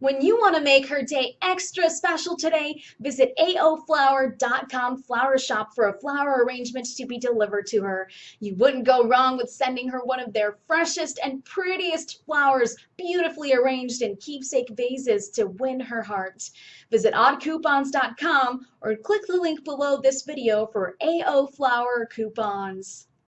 When you want to make her day extra special today, visit aoflower.com flower shop for a flower arrangement to be delivered to her. You wouldn't go wrong with sending her one of their freshest and prettiest flowers, beautifully arranged in keepsake vases to win her heart. Visit oddcoupons.com or click the link below this video for AO Flower coupons.